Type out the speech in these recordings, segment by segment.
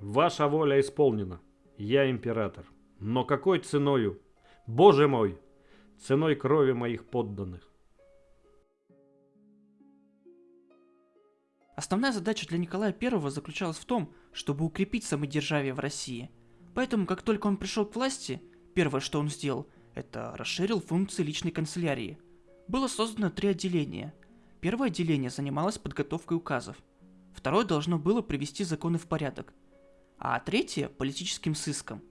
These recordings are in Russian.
Ваша воля исполнена. Я император. Но какой ценою? Боже мой! Ценой крови моих подданных. Основная задача для Николая I заключалась в том, чтобы укрепить самодержавие в России. Поэтому, как только он пришел к власти, первое, что он сделал, это расширил функции личной канцелярии. Было создано три отделения. Первое отделение занималось подготовкой указов. Второе должно было привести законы в порядок. А третье – политическим сыском.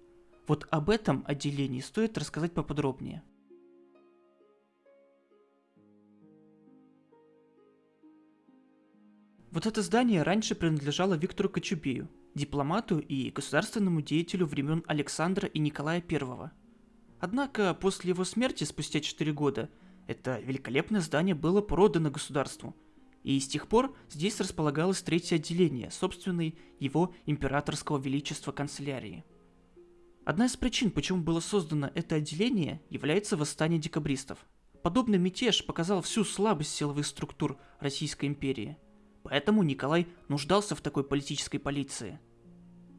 Вот об этом отделении стоит рассказать поподробнее. Вот это здание раньше принадлежало Виктору Кочубею, дипломату и государственному деятелю времен Александра и Николая I. Однако после его смерти спустя 4 года это великолепное здание было продано государству, и с тех пор здесь располагалось третье отделение собственной его императорского величества канцелярии. Одна из причин, почему было создано это отделение, является восстание декабристов. Подобный мятеж показал всю слабость силовых структур Российской империи – Поэтому Николай нуждался в такой политической полиции.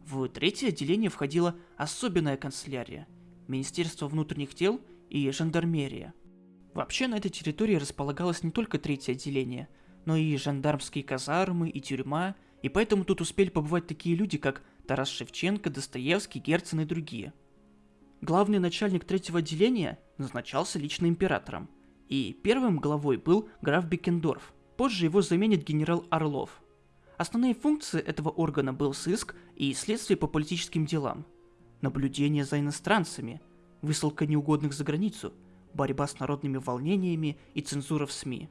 В третье отделение входила особенная канцелярия, Министерство внутренних дел и жандармерия. Вообще на этой территории располагалось не только третье отделение, но и жандармские казармы и тюрьма, и поэтому тут успели побывать такие люди, как Тарас Шевченко, Достоевский, Герцен и другие. Главный начальник третьего отделения назначался лично императором, и первым главой был граф Бекендорф – Позже его заменит генерал Орлов. Основные функции этого органа был сыск и следствие по политическим делам, наблюдение за иностранцами, высылка неугодных за границу, борьба с народными волнениями и цензура в СМИ.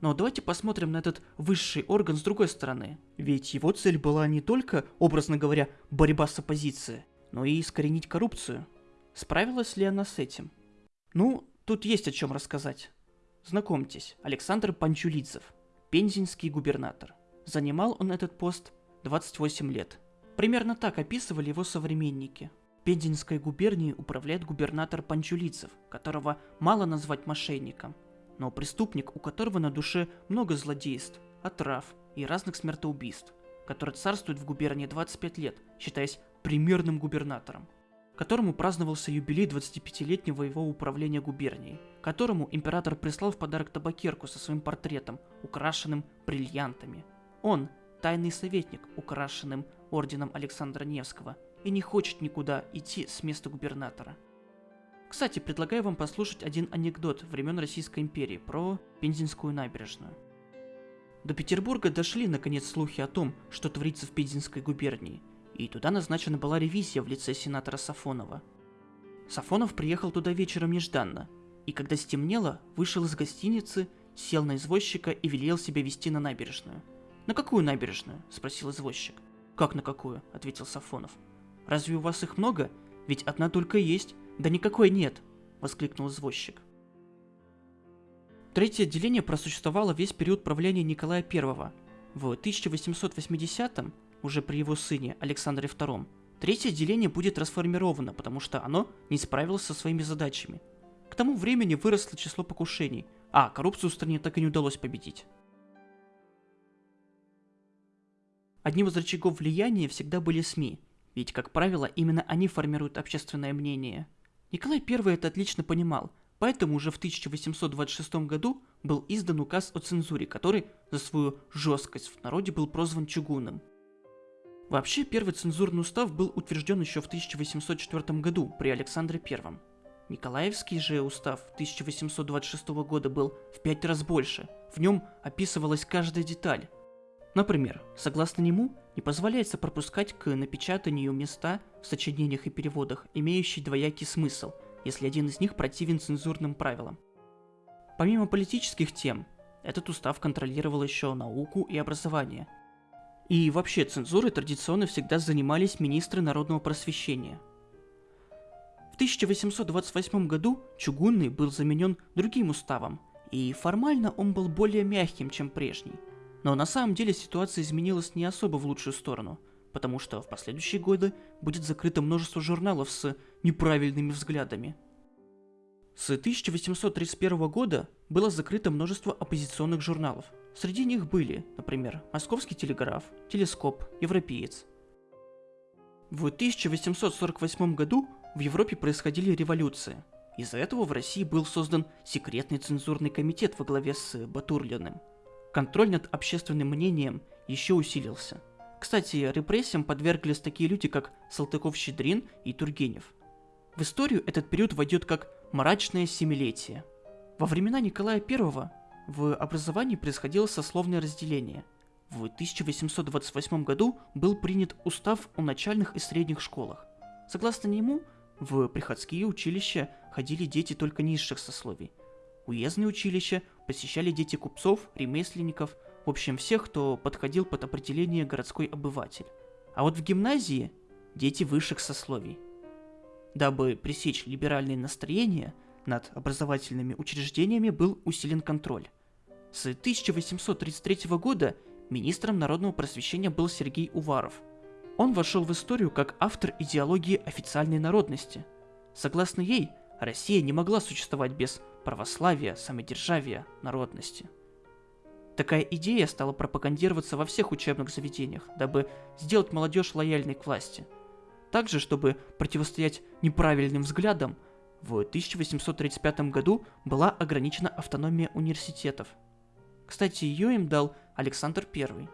Но давайте посмотрим на этот высший орган с другой стороны. Ведь его цель была не только, образно говоря, борьба с оппозицией, но и искоренить коррупцию. Справилась ли она с этим? Ну, тут есть о чем рассказать. Знакомьтесь, Александр Панчулидзев, пензенский губернатор. Занимал он этот пост 28 лет. Примерно так описывали его современники. Пензенской губернией управляет губернатор Панчулицев, которого мало назвать мошенником, но преступник, у которого на душе много злодейств, отрав и разных смертоубийств, который царствует в губернии 25 лет, считаясь примерным губернатором которому праздновался юбилей 25-летнего его управления губернией, которому император прислал в подарок табакерку со своим портретом, украшенным бриллиантами. Он – тайный советник, украшенным орденом Александра Невского, и не хочет никуда идти с места губернатора. Кстати, предлагаю вам послушать один анекдот времен Российской империи про Пензенскую набережную. До Петербурга дошли наконец слухи о том, что творится в Пензенской губернии – и туда назначена была ревизия в лице сенатора Сафонова. Сафонов приехал туда вечером нежданно, и когда стемнело, вышел из гостиницы, сел на извозчика и велел себя вести на набережную. «На какую набережную?» – спросил извозчик. «Как на какую?» – ответил Сафонов. «Разве у вас их много? Ведь одна только есть». «Да никакой нет!» – воскликнул извозчик. Третье отделение просуществовало весь период правления Николая I. В 1880-м уже при его сыне Александре II, третье отделение будет расформировано, потому что оно не справилось со своими задачами. К тому времени выросло число покушений, а коррупцию в стране так и не удалось победить. Одним из рычагов влияния всегда были СМИ, ведь, как правило, именно они формируют общественное мнение. Николай I это отлично понимал, поэтому уже в 1826 году был издан указ о цензуре, который за свою жесткость в народе был прозван чугунным – Вообще, первый цензурный устав был утвержден еще в 1804 году при Александре I. Николаевский же устав 1826 года был в пять раз больше. В нем описывалась каждая деталь. Например, согласно нему, не позволяется пропускать к напечатанию места в сочинениях и переводах, имеющие двоякий смысл, если один из них противен цензурным правилам. Помимо политических тем, этот устав контролировал еще науку и образование – и вообще цензурой традиционно всегда занимались министры народного просвещения. В 1828 году Чугунный был заменен другим уставом, и формально он был более мягким, чем прежний. Но на самом деле ситуация изменилась не особо в лучшую сторону, потому что в последующие годы будет закрыто множество журналов с неправильными взглядами. С 1831 года было закрыто множество оппозиционных журналов – Среди них были, например, Московский телеграф, Телескоп, Европеец. В 1848 году в Европе происходили революции. Из-за этого в России был создан секретный цензурный комитет во главе с Батурлиным. Контроль над общественным мнением еще усилился. Кстати, репрессиям подверглись такие люди, как Салтыков-Щедрин и Тургенев. В историю этот период войдет как мрачное семилетие. Во времена Николая I в образовании происходило сословное разделение. В 1828 году был принят устав о начальных и средних школах. Согласно нему, в приходские училища ходили дети только низших сословий. Уездные училища посещали дети купцов, ремесленников, в общем всех, кто подходил под определение городской обыватель. А вот в гимназии дети высших сословий. Дабы пресечь либеральные настроения, над образовательными учреждениями был усилен контроль. С 1833 года министром народного просвещения был Сергей Уваров. Он вошел в историю как автор идеологии официальной народности. Согласно ей, Россия не могла существовать без православия, самодержавия, народности. Такая идея стала пропагандироваться во всех учебных заведениях, дабы сделать молодежь лояльной к власти. Также, чтобы противостоять неправильным взглядам, в 1835 году была ограничена автономия университетов. Кстати, ее им дал Александр I.